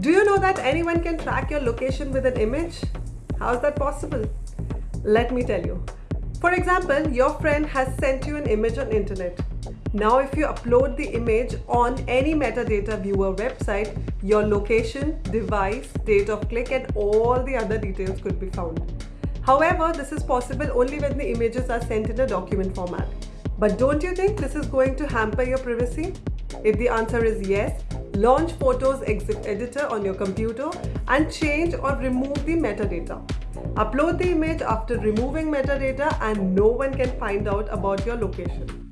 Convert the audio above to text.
Do you know that anyone can track your location with an image? How is that possible? Let me tell you. For example, your friend has sent you an image on internet. Now if you upload the image on any metadata viewer website, your location, device, date of click and all the other details could be found. However, this is possible only when the images are sent in a document format. But don't you think this is going to hamper your privacy? If the answer is yes, launch Photos Exif Editor on your computer and change or remove the metadata. Upload the image after removing metadata and no one can find out about your location.